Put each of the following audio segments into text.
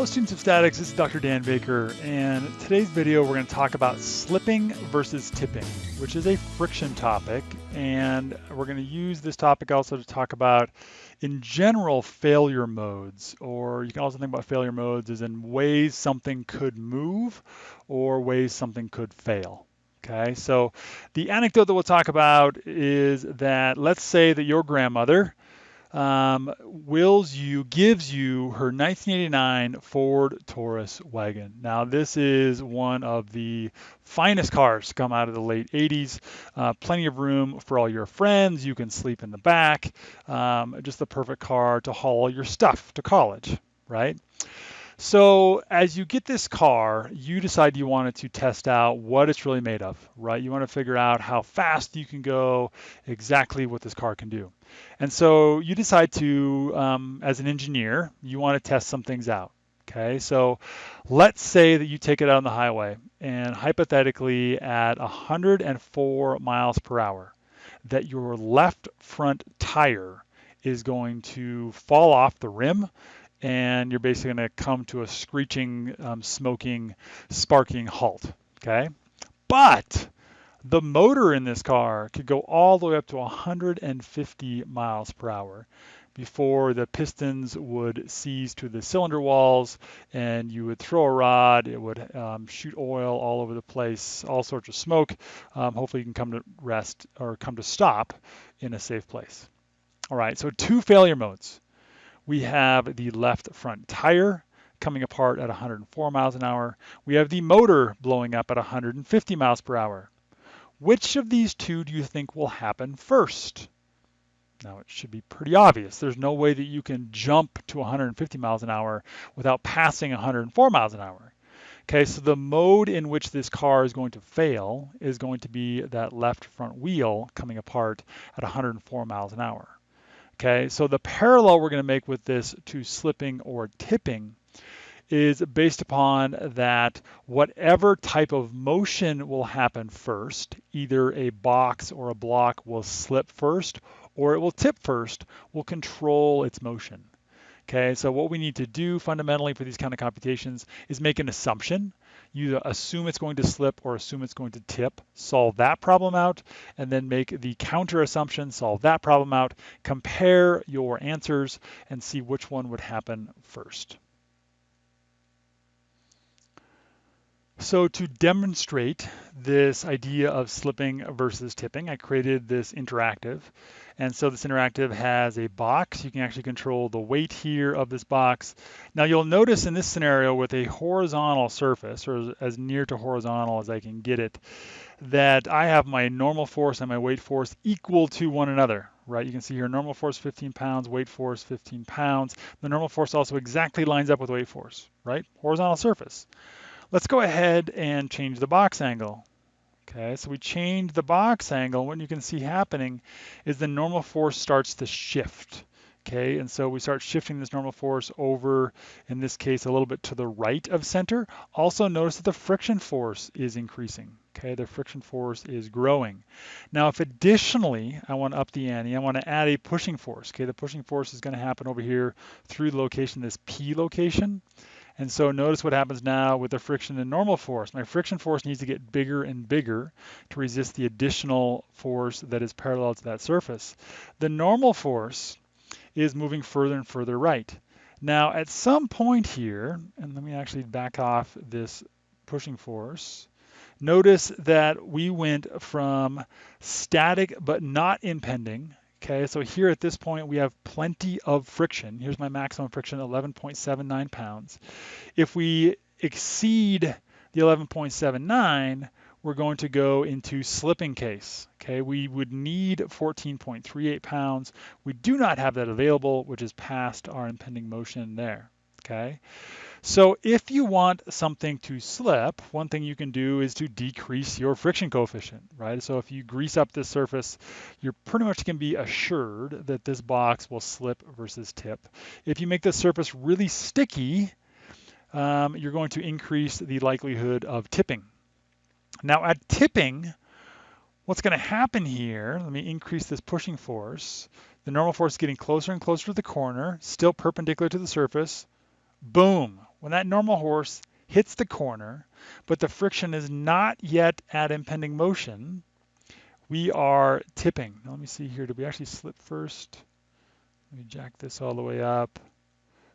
Hello students of statics, this is Dr. Dan Baker and today's video we're going to talk about slipping versus tipping, which is a friction topic and we're going to use this topic also to talk about in general failure modes or you can also think about failure modes as in ways something could move or ways something could fail. Okay, so the anecdote that we'll talk about is that let's say that your grandmother um, wills you, gives you her 1989 Ford Taurus wagon. Now, this is one of the finest cars to come out of the late 80s. Uh, plenty of room for all your friends. You can sleep in the back. Um, just the perfect car to haul your stuff to college, right? So as you get this car, you decide you wanted to test out what it's really made of, right? You want to figure out how fast you can go, exactly what this car can do. And so you decide to, um, as an engineer, you want to test some things out. Okay, so let's say that you take it out on the highway and hypothetically at 104 miles per hour, that your left front tire is going to fall off the rim and you're basically going to come to a screeching, um, smoking, sparking halt. Okay, but the motor in this car could go all the way up to 150 miles per hour before the pistons would seize to the cylinder walls and you would throw a rod, it would um, shoot oil all over the place, all sorts of smoke. Um, hopefully you can come to rest or come to stop in a safe place. All right, so two failure modes we have the left front tire coming apart at 104 miles an hour. We have the motor blowing up at 150 miles per hour. Which of these two do you think will happen first? Now it should be pretty obvious. There's no way that you can jump to 150 miles an hour without passing 104 miles an hour. Okay, so the mode in which this car is going to fail is going to be that left front wheel coming apart at 104 miles an hour. Okay, so the parallel we're going to make with this to slipping or tipping is based upon that whatever type of motion will happen first, either a box or a block will slip first or it will tip first, will control its motion. Okay, so what we need to do fundamentally for these kind of computations is make an assumption. You assume it's going to slip or assume it's going to tip, solve that problem out, and then make the counter assumption, solve that problem out, compare your answers, and see which one would happen first. So to demonstrate this idea of slipping versus tipping, I created this interactive. And so this interactive has a box. You can actually control the weight here of this box. Now you'll notice in this scenario with a horizontal surface, or as near to horizontal as I can get it, that I have my normal force and my weight force equal to one another, right? You can see here normal force 15 pounds, weight force 15 pounds. The normal force also exactly lines up with weight force, right? Horizontal surface. Let's go ahead and change the box angle. Okay, so we change the box angle. What you can see happening is the normal force starts to shift. Okay, and so we start shifting this normal force over, in this case, a little bit to the right of center. Also notice that the friction force is increasing. Okay, the friction force is growing. Now, if additionally I want to up the ante, I want to add a pushing force. Okay, the pushing force is going to happen over here through the location, this P location. And so notice what happens now with the friction and normal force. My friction force needs to get bigger and bigger to resist the additional force that is parallel to that surface. The normal force is moving further and further right. Now at some point here, and let me actually back off this pushing force, notice that we went from static but not impending Okay, so here at this point, we have plenty of friction. Here's my maximum friction, 11.79 pounds. If we exceed the 11.79, we're going to go into slipping case. Okay, we would need 14.38 pounds. We do not have that available, which is past our impending motion there. Okay, so if you want something to slip, one thing you can do is to decrease your friction coefficient, right? So if you grease up this surface, you're pretty much going to be assured that this box will slip versus tip. If you make the surface really sticky, um, you're going to increase the likelihood of tipping. Now at tipping, what's going to happen here, let me increase this pushing force. The normal force is getting closer and closer to the corner, still perpendicular to the surface. Boom, when that normal force hits the corner, but the friction is not yet at impending motion, we are tipping. Now let me see here, did we actually slip first? Let me jack this all the way up.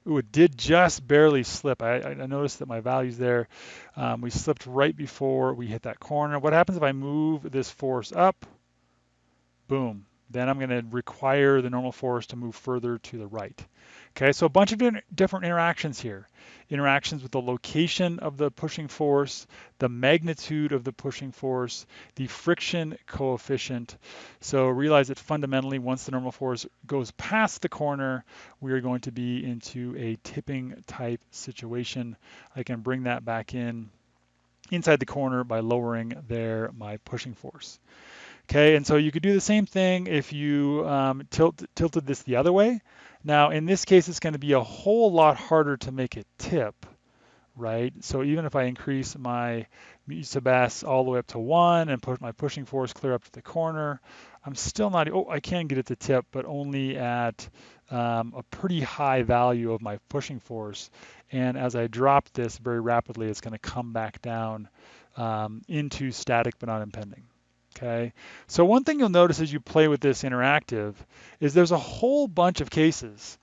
Ooh, it did just barely slip. I, I noticed that my values there, um, we slipped right before we hit that corner. What happens if I move this force up? Boom. Then I'm going to require the normal force to move further to the right. Okay, so a bunch of different interactions here. Interactions with the location of the pushing force, the magnitude of the pushing force, the friction coefficient. So realize that fundamentally, once the normal force goes past the corner, we are going to be into a tipping type situation. I can bring that back in inside the corner by lowering there my pushing force. Okay, and so you could do the same thing if you um, tilt, tilted this the other way. Now, in this case, it's going to be a whole lot harder to make it tip, right? So even if I increase my sub all the way up to 1 and put my pushing force clear up to the corner, I'm still not, oh, I can get it to tip, but only at um, a pretty high value of my pushing force. And as I drop this very rapidly, it's going to come back down um, into static but not impending. Okay, so one thing you'll notice as you play with this interactive is there's a whole bunch of cases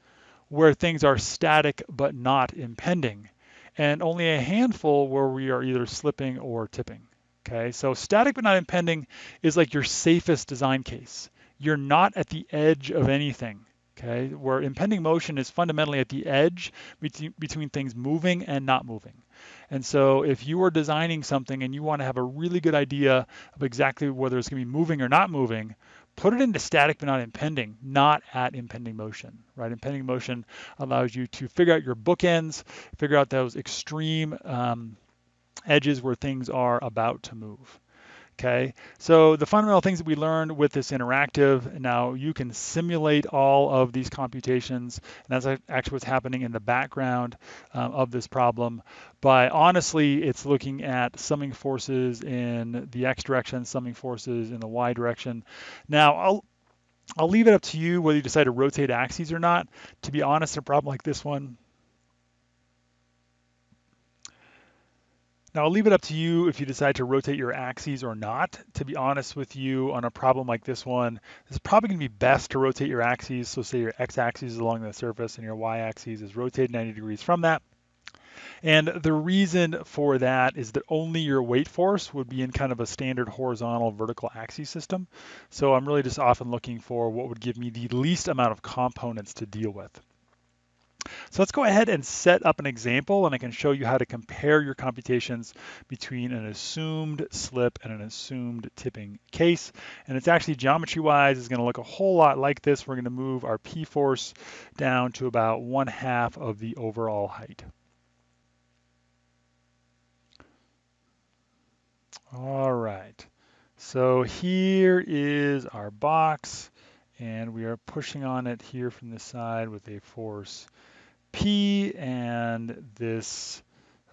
where things are static but not impending, and only a handful where we are either slipping or tipping. Okay, so static but not impending is like your safest design case. You're not at the edge of anything okay, where impending motion is fundamentally at the edge between, between things moving and not moving. And so if you are designing something and you want to have a really good idea of exactly whether it's going to be moving or not moving, put it into static but not impending, not at impending motion, right? Impending motion allows you to figure out your bookends, figure out those extreme um, edges where things are about to move. Okay, so the fundamental things that we learned with this interactive, now you can simulate all of these computations, and that's actually what's happening in the background um, of this problem. But honestly, it's looking at summing forces in the x direction, summing forces in the y direction. Now, I'll, I'll leave it up to you whether you decide to rotate axes or not. To be honest, a problem like this one, Now I'll leave it up to you if you decide to rotate your axes or not. To be honest with you, on a problem like this one, it's probably going to be best to rotate your axes. So say your x-axis is along the surface and your y-axis is rotated 90 degrees from that. And the reason for that is that only your weight force would be in kind of a standard horizontal vertical axis system. So I'm really just often looking for what would give me the least amount of components to deal with. So let's go ahead and set up an example and I can show you how to compare your computations between an assumed slip and an assumed tipping case. And it's actually geometry-wise is gonna look a whole lot like this. We're gonna move our P-force down to about one half of the overall height. All right, so here is our box and we are pushing on it here from the side with a force P and this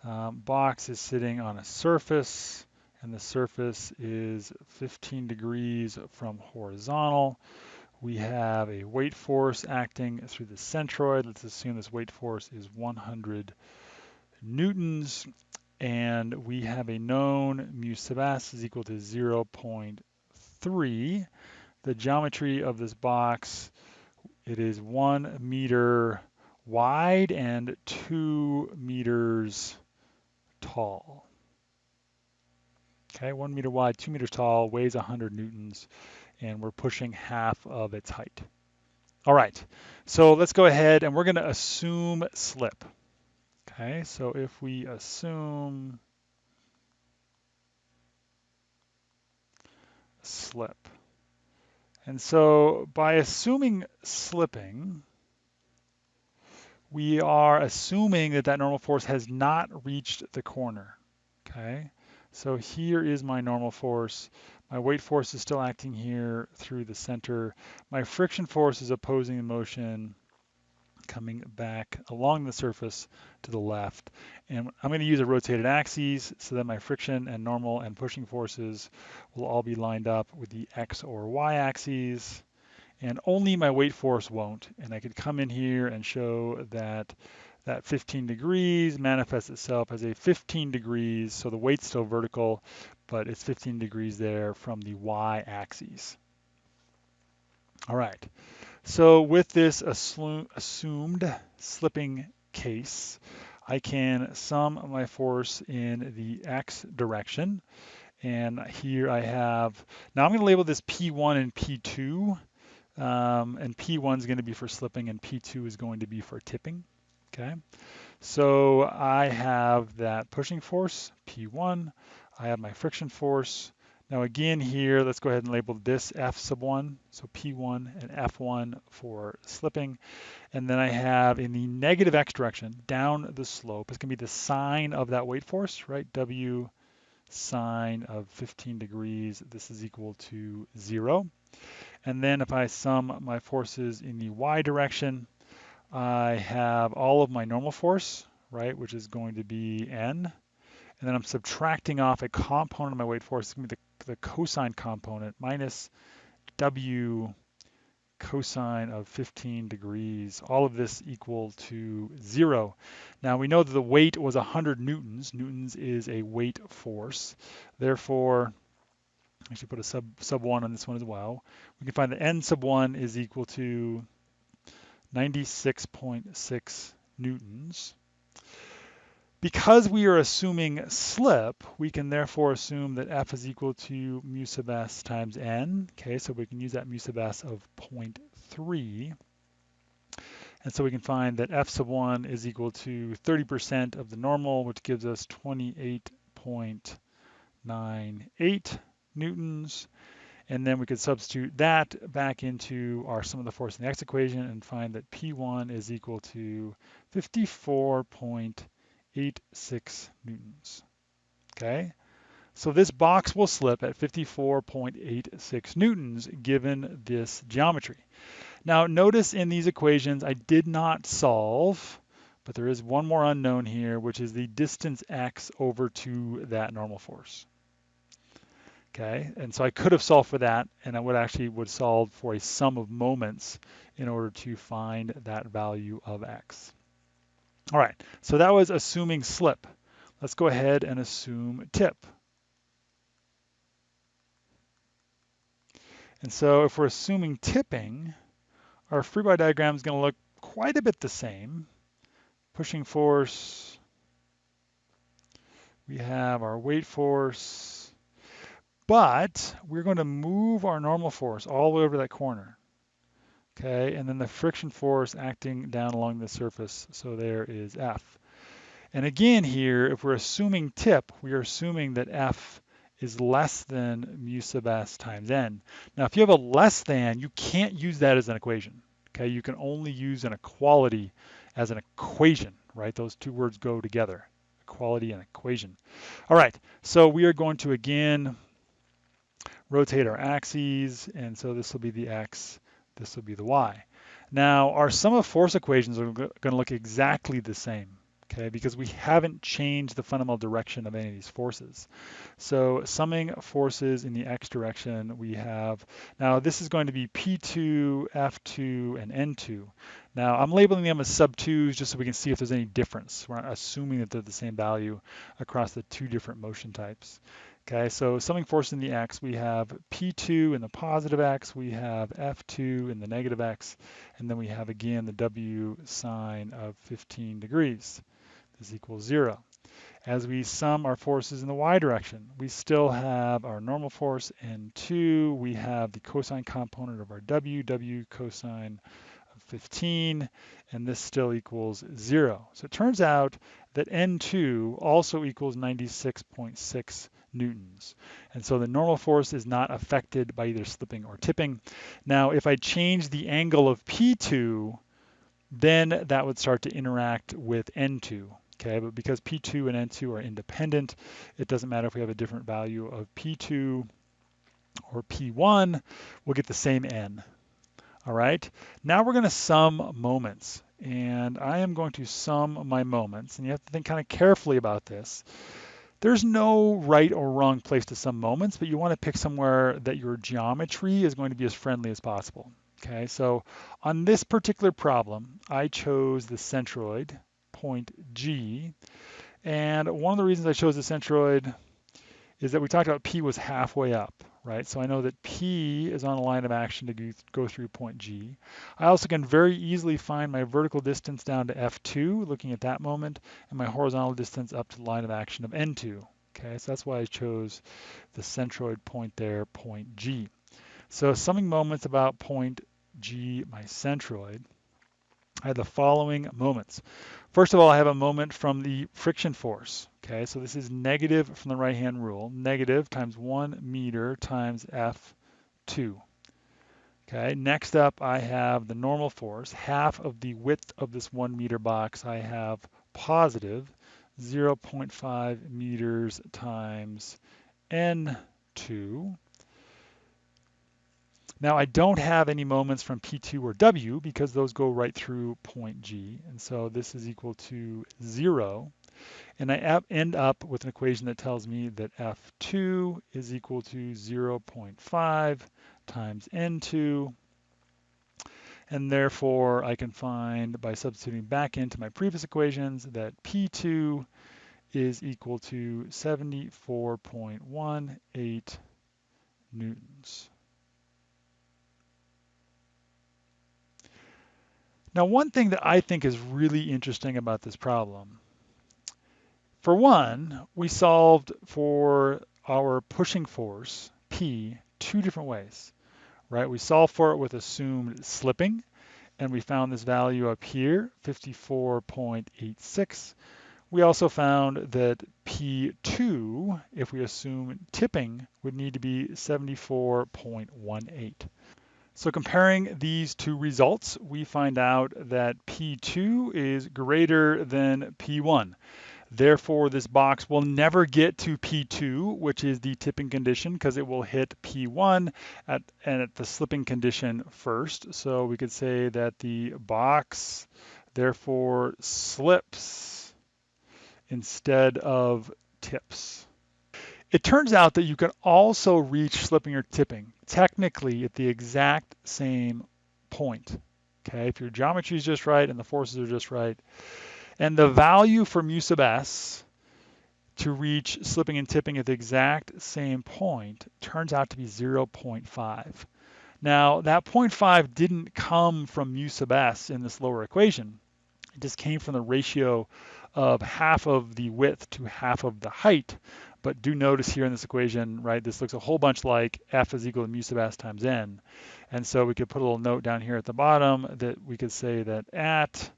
um, box is sitting on a surface and the surface is 15 degrees from horizontal. We have a weight force acting through the centroid. Let's assume this weight force is 100 newtons and we have a known mu sub s is equal to 0.3. The geometry of this box, it is one meter wide and two meters tall. Okay, one meter wide, two meters tall, weighs 100 newtons, and we're pushing half of its height. All right, so let's go ahead and we're going to assume slip. Okay, so if we assume slip, and so by assuming slipping, we are assuming that that normal force has not reached the corner, okay? So here is my normal force. My weight force is still acting here through the center. My friction force is opposing the motion coming back along the surface to the left. And I'm going to use a rotated axis so that my friction and normal and pushing forces will all be lined up with the x or y axes. And only my weight force won't. And I could come in here and show that that 15 degrees manifests itself as a 15 degrees, so the weight's still vertical, but it's 15 degrees there from the y-axis. All right, so with this assumed slipping case, I can sum my force in the x direction. And here I have, now I'm going to label this P1 and P2. Um, and P1 is going to be for slipping and P2 is going to be for tipping. Okay, so I have that pushing force, P1. I have my friction force. Now again here, let's go ahead and label this F sub 1, so P1 and F1 for slipping. And then I have in the negative x direction, down the slope, it's going to be the sine of that weight force, right? W sine of 15 degrees, this is equal to 0. And then if I sum my forces in the y direction, I have all of my normal force, right, which is going to be n. And then I'm subtracting off a component of my weight force, the, the cosine component, minus w cosine of 15 degrees. All of this equal to zero. Now we know that the weight was 100 newtons. Newtons is a weight force. Therefore, I should put a sub, sub 1 on this one as well. We can find that n sub 1 is equal to 96.6 newtons. Because we are assuming slip, we can therefore assume that F is equal to mu sub s times n. Okay, so we can use that mu sub s of 0.3. And so we can find that F sub 1 is equal to 30% of the normal, which gives us 28.98 newtons. And then we could substitute that back into our sum of the force in the x equation and find that P1 is equal to 54.86 newtons. Okay, so this box will slip at 54.86 newtons given this geometry. Now notice in these equations I did not solve, but there is one more unknown here, which is the distance x over to that normal force. Okay, and so I could have solved for that, and I would actually would solve for a sum of moments in order to find that value of x. All right, so that was assuming slip. Let's go ahead and assume tip. And so if we're assuming tipping, our free body diagram is going to look quite a bit the same. Pushing force, we have our weight force, but we're going to move our normal force all the way over that corner. Okay, and then the friction force acting down along the surface. So there is F. And again here, if we're assuming tip, we are assuming that F is less than mu sub s times n. Now, if you have a less than, you can't use that as an equation. Okay, you can only use an equality as an equation, right? Those two words go together, equality and equation. All right, so we are going to again rotate our axes, and so this will be the x, this will be the y. Now, our sum of force equations are going to look exactly the same, okay, because we haven't changed the fundamental direction of any of these forces. So summing forces in the x direction, we have, now this is going to be P2, F2, and N2. Now, I'm labeling them as sub 2s just so we can see if there's any difference. We're not assuming that they're the same value across the two different motion types. Okay, so summing force in the x, we have P2 in the positive x, we have F2 in the negative x, and then we have again the W sine of 15 degrees. This equals zero. As we sum our forces in the y direction, we still have our normal force N2, we have the cosine component of our W, W cosine of 15, and this still equals zero. So it turns out that N2 also equals 96.6 newtons. And so the normal force is not affected by either slipping or tipping. Now, if I change the angle of P2, then that would start to interact with N2. Okay, but because P2 and N2 are independent, it doesn't matter if we have a different value of P2 or P1, we'll get the same N. All right, now we're going to sum moments. And I am going to sum my moments. And you have to think kind of carefully about this. There's no right or wrong place to sum moments, but you want to pick somewhere that your geometry is going to be as friendly as possible. Okay, so on this particular problem, I chose the centroid, point G, and one of the reasons I chose the centroid is that we talked about P was halfway up, right? So I know that P is on a line of action to go through point G. I also can very easily find my vertical distance down to F2, looking at that moment, and my horizontal distance up to the line of action of N2. Okay, so that's why I chose the centroid point there, point G. So summing moments about point G, my centroid, I have the following moments. First of all, I have a moment from the friction force. Okay, so this is negative from the right-hand rule. Negative times 1 meter times F2. Okay, next up I have the normal force. Half of the width of this 1 meter box I have positive 0.5 meters times N2. Now I don't have any moments from P2 or W because those go right through point G. And so this is equal to zero. And I end up with an equation that tells me that F2 is equal to 0.5 times N2. And therefore I can find by substituting back into my previous equations that P2 is equal to 74.18 newtons. Now, one thing that I think is really interesting about this problem, for one, we solved for our pushing force, P, two different ways, right? We solved for it with assumed slipping, and we found this value up here, 54.86. We also found that P2, if we assume tipping, would need to be 74.18. So comparing these two results, we find out that P2 is greater than P1. Therefore, this box will never get to P2, which is the tipping condition, because it will hit P1 at, and at the slipping condition first. So we could say that the box therefore slips instead of tips. It turns out that you can also reach slipping or tipping technically at the exact same point. Okay, if your geometry is just right and the forces are just right. And the value for mu sub s to reach slipping and tipping at the exact same point turns out to be 0.5. Now, that 0.5 didn't come from mu sub s in this lower equation. It just came from the ratio of half of the width to half of the height but do notice here in this equation, right, this looks a whole bunch like f is equal to mu sub s times n. And so we could put a little note down here at the bottom that we could say that at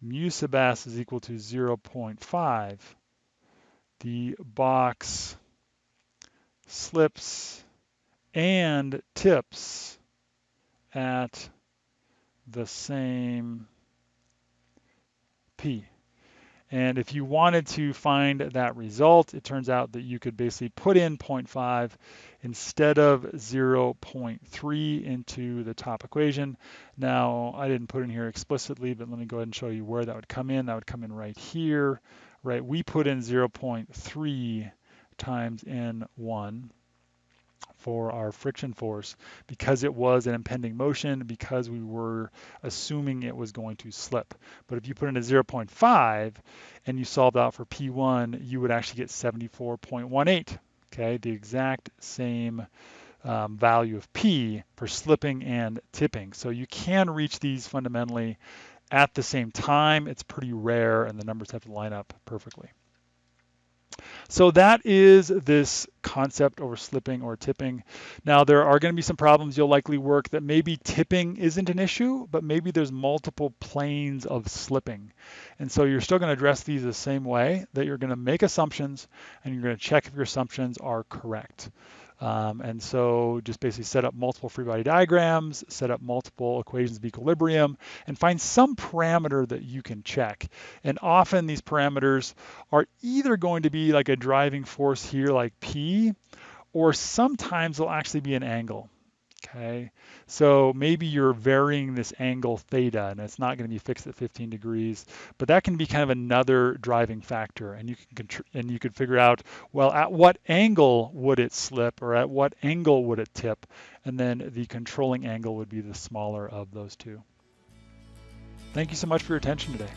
mu sub s is equal to 0.5, the box slips and tips at the same p. And if you wanted to find that result, it turns out that you could basically put in 0.5 instead of 0.3 into the top equation. Now, I didn't put in here explicitly, but let me go ahead and show you where that would come in. That would come in right here, right? We put in 0.3 times N1 for our friction force because it was an impending motion, because we were assuming it was going to slip. But if you put in a 0.5 and you solved out for P1, you would actually get 74.18, okay? The exact same um, value of P for slipping and tipping. So you can reach these fundamentally at the same time. It's pretty rare and the numbers have to line up perfectly. So that is this concept over slipping or tipping. Now there are going to be some problems you'll likely work that maybe tipping isn't an issue, but maybe there's multiple planes of slipping. And so you're still going to address these the same way that you're going to make assumptions and you're going to check if your assumptions are correct. Um, and so just basically set up multiple free body diagrams, set up multiple equations of equilibrium, and find some parameter that you can check. And often these parameters are either going to be like a driving force here like P, or sometimes they'll actually be an angle. Okay, so maybe you're varying this angle theta and it's not going to be fixed at 15 degrees, but that can be kind of another driving factor and you can and you could figure out, well, at what angle would it slip or at what angle would it tip? And then the controlling angle would be the smaller of those two. Thank you so much for your attention today.